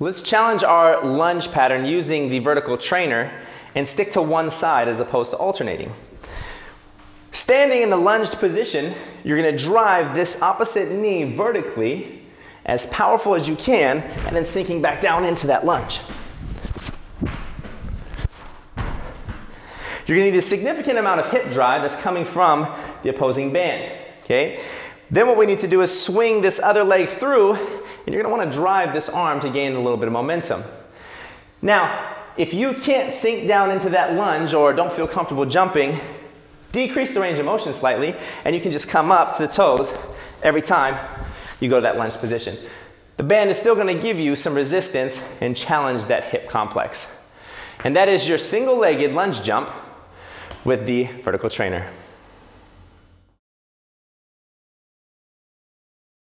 Let's challenge our lunge pattern using the vertical trainer and stick to one side as opposed to alternating. Standing in the lunged position, you're gonna drive this opposite knee vertically as powerful as you can and then sinking back down into that lunge. You're gonna need a significant amount of hip drive that's coming from the opposing band, okay? Then what we need to do is swing this other leg through and you're gonna wanna drive this arm to gain a little bit of momentum. Now, if you can't sink down into that lunge or don't feel comfortable jumping, decrease the range of motion slightly, and you can just come up to the toes every time you go to that lunge position. The band is still gonna give you some resistance and challenge that hip complex. And that is your single-legged lunge jump with the vertical trainer.